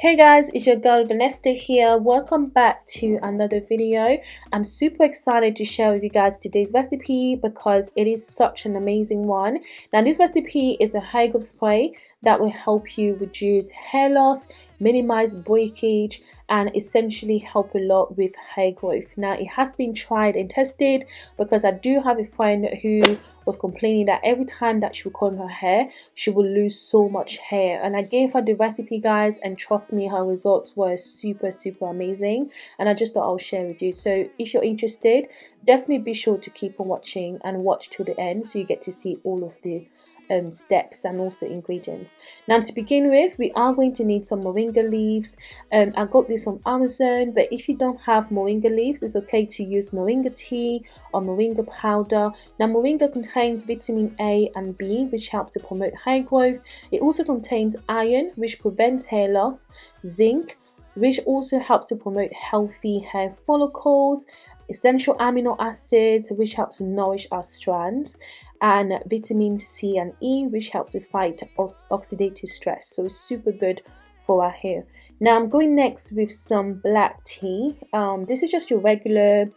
Hey guys, it's your girl Vanessa here. Welcome back to another video. I'm super excited to share with you guys today's recipe because it is such an amazing one. Now this recipe is a hair growth spray that will help you reduce hair loss, minimize breakage, and essentially help a lot with hair growth. Now it has been tried and tested because I do have a friend who was complaining that every time that she would comb her hair she would lose so much hair. And I gave her the recipe guys and trust me her results were super super amazing. And I just thought I'll share with you. So if you're interested definitely be sure to keep on watching and watch to the end so you get to see all of the um, steps and also ingredients. Now to begin with, we are going to need some moringa leaves. Um, I got this on Amazon, but if you don't have moringa leaves, it's okay to use moringa tea or moringa powder. Now moringa contains vitamin A and B, which help to promote hair growth. It also contains iron, which prevents hair loss, zinc, which also helps to promote healthy hair follicles, essential amino acids, which helps to nourish our strands, and vitamin C and E, which helps to fight oxidative stress. So it's super good for our hair. Now I'm going next with some black tea. Um, this is just your regular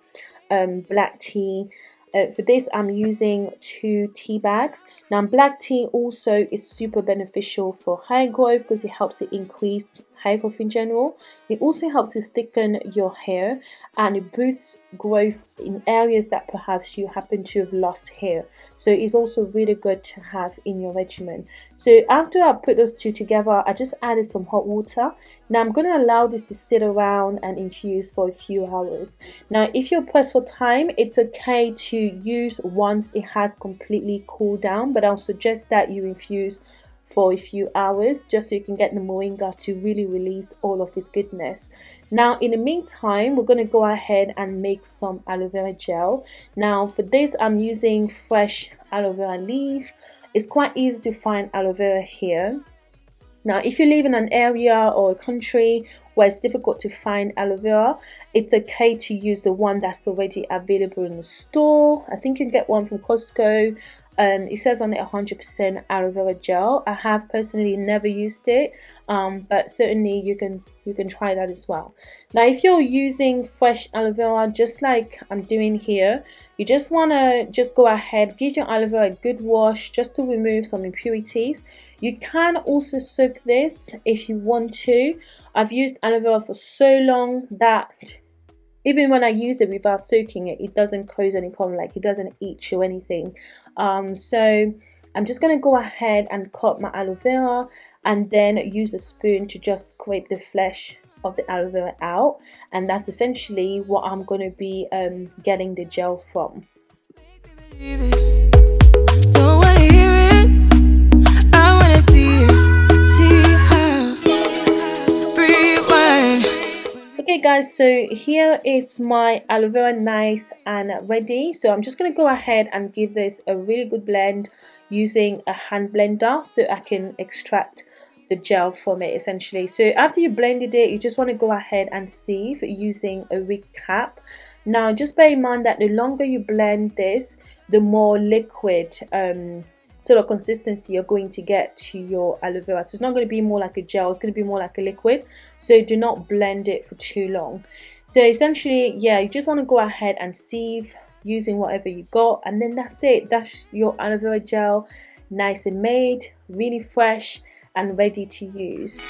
um, black tea. Uh, for this, I'm using two tea bags. Now, black tea also is super beneficial for hair growth because it helps to increase hair growth in general. It also helps to thicken your hair and it boosts growth in areas that perhaps you happen to have lost hair. So it's also really good to have in your regimen. So after I put those two together, I just added some hot water. Now I'm going to allow this to sit around and infuse for a few hours. Now if you're pressed for time, it's okay to use once it has completely cooled down, but I'll suggest that you infuse for a few hours just so you can get the moringa to really release all of its goodness. Now in the meantime we're going to go ahead and make some aloe vera gel. Now for this i'm using fresh aloe vera leaf. It's quite easy to find aloe vera here. Now if you live in an area or a country where it's difficult to find aloe vera it's okay to use the one that's already available in the store. I think you can get one from costco um, it says on it 100% aloe vera gel I have personally never used it um, but certainly you can you can try that as well. Now if you're using fresh aloe vera just like I'm doing here you just want to just go ahead give your aloe vera a good wash just to remove some impurities. You can also soak this if you want to. I've used aloe vera for so long that even when I use it without soaking it, it doesn't cause any problem, like it doesn't itch or anything. Um, so I'm just going to go ahead and cut my aloe vera and then use a spoon to just scrape the flesh of the aloe vera out. And that's essentially what I'm going to be um, getting the gel from. okay guys so here is my aloe vera nice and ready. So i'm just going to go ahead and give this a really good blend using a hand blender so i can extract the gel from it essentially. So after you blended it you just want to go ahead and sieve using a wig cap. Now just bear in mind that the longer you blend this the more liquid um, sort of consistency you're going to get to your aloe vera. So it's not going to be more like a gel, it's going to be more like a liquid. So do not blend it for too long. So essentially, yeah, you just want to go ahead and sieve using whatever you got and then that's it. That's your aloe vera gel, nice and made, really fresh and ready to use.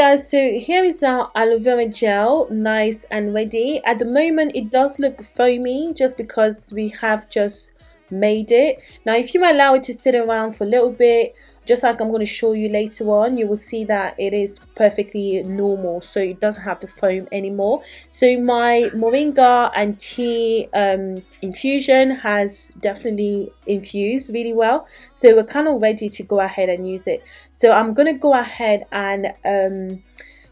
Guys so here is our aloe vera gel nice and ready. At the moment it does look foamy just because we have just made it. Now if you allow it to sit around for a little bit just like I'm going to show you later on you will see that it is perfectly normal so it doesn't have the foam anymore. So my moringa and tea um, infusion has definitely infused really well. So we're kind of ready to go ahead and use it. So I'm going to go ahead and um,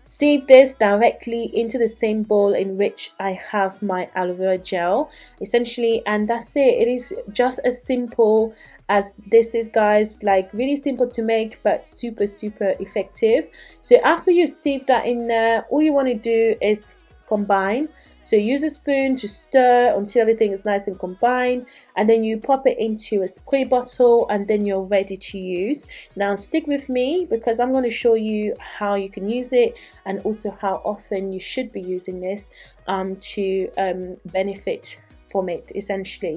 sieve this directly into the same bowl in which I have my aloe vera gel essentially. And that's it. It is just as simple as this is guys like really simple to make but super super effective so after you sieve that in there all you want to do is combine so use a spoon to stir until everything is nice and combined and then you pop it into a spray bottle and then you're ready to use. Now stick with me because I'm going to show you how you can use it and also how often you should be using this um, to um, benefit from it essentially.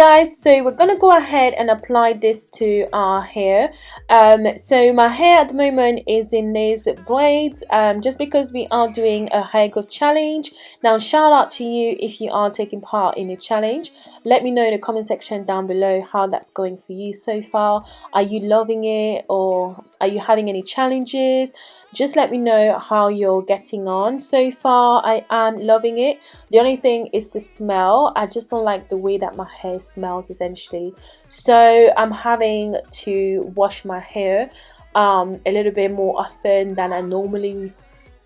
Guys, so we're gonna go ahead and apply this to our hair. Um, so my hair at the moment is in these braids, um, just because we are doing a hair growth challenge. Now, shout out to you if you are taking part in the challenge. Let me know in the comment section down below how that's going for you so far. Are you loving it or are you having any challenges? Just let me know how you're getting on. So far, I am loving it. The only thing is the smell. I just don't like the way that my hair smells essentially. So I'm having to wash my hair um, a little bit more often than I normally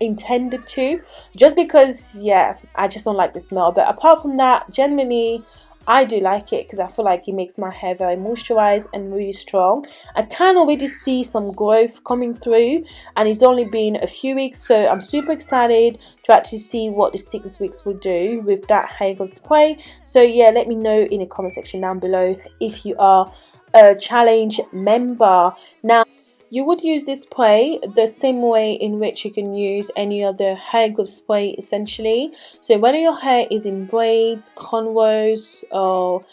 intended to just because yeah I just don't like the smell but apart from that generally I do like it because I feel like it makes my hair very moisturized and really strong. I can already see some growth coming through and it's only been a few weeks so I'm super excited to actually see what the six weeks will do with that hair growth spray. So yeah, let me know in the comment section down below if you are a challenge member. Now you would use this spray the same way in which you can use any other hair growth spray essentially. So whether your hair is in braids, cornrows or,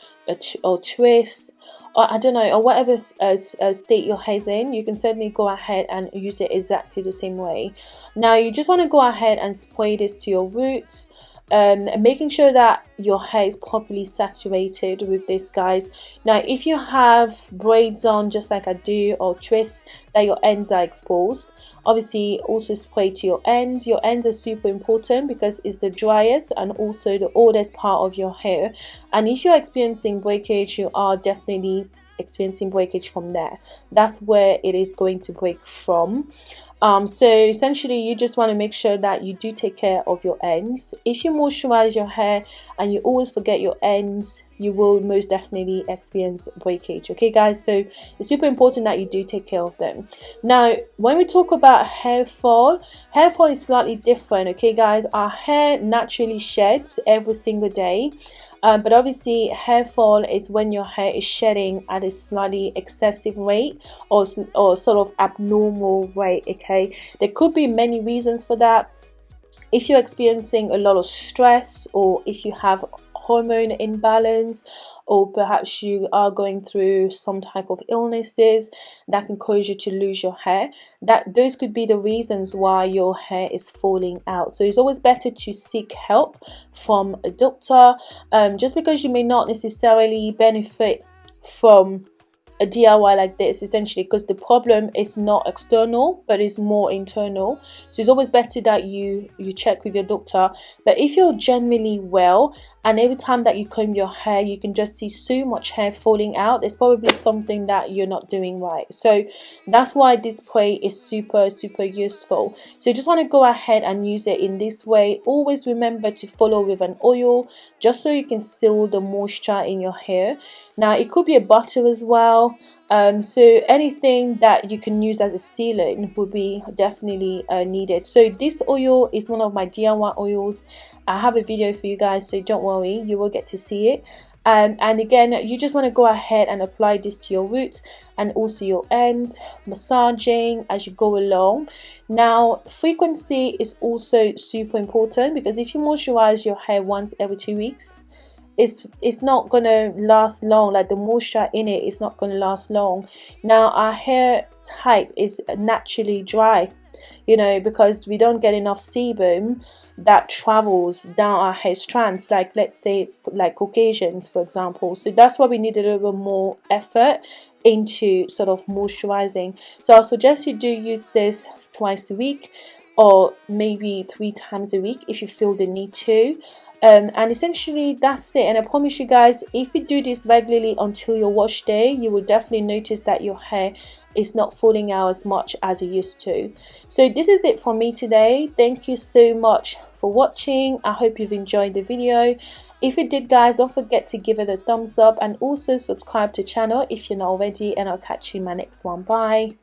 or twists or I don't know, or whatever uh, uh, state your hair's in, you can certainly go ahead and use it exactly the same way. Now you just want to go ahead and spray this to your roots um, making sure that your hair is properly saturated with this guys. Now if you have braids on just like I do or twists that your ends are exposed obviously also spray to your ends. Your ends are super important because it's the driest and also the oldest part of your hair. And if you're experiencing breakage you are definitely experiencing breakage from there. That's where it is going to break from um, so essentially you just want to make sure that you do take care of your ends. If you moisturize your hair and you always forget your ends you will most definitely experience breakage okay guys? So it's super important that you do take care of them. Now when we talk about hair fall hair fall is slightly different okay guys? Our hair naturally sheds every single day. Um, but obviously hair fall is when your hair is shedding at a slightly excessive rate or, or sort of abnormal rate okay? There could be many reasons for that. If you're experiencing a lot of stress or if you have hormone imbalance or perhaps you are going through some type of illnesses that can cause you to lose your hair that those could be the reasons why your hair is falling out. So it's always better to seek help from a doctor um, just because you may not necessarily benefit from a DIY like this essentially because the problem is not external but it's more internal. So it's always better that you you check with your doctor. But if you're generally well and every time that you comb your hair you can just see so much hair falling out. It's probably something that you're not doing right. So that's why this spray is super super useful. So you just want to go ahead and use it in this way. Always remember to follow with an oil just so you can seal the moisture in your hair. Now it could be a butter as well um, so anything that you can use as a sealant would be definitely uh, needed. So this oil is one of my DIY oils. I have a video for you guys so don't worry you will get to see it. Um, and again you just want to go ahead and apply this to your roots and also your ends massaging as you go along. Now frequency is also super important because if you moisturize your hair once every two weeks it's it's not gonna last long. Like the moisture in it is not gonna last long. Now our hair type is naturally dry you know because we don't get enough sebum that travels down our hair strands like let's say like Caucasians for example. So that's why we need a little bit more effort into sort of moisturizing. So I'll suggest you do use this twice a week or maybe three times a week if you feel the need to um, and essentially that's it. And I promise you guys if you do this regularly until your wash day you will definitely notice that your hair is not falling out as much as it used to. So this is it for me today. Thank you so much for watching. I hope you've enjoyed the video. If you did guys don't forget to give it a thumbs up and also subscribe to the channel if you're not already. And I'll catch you in my next one. Bye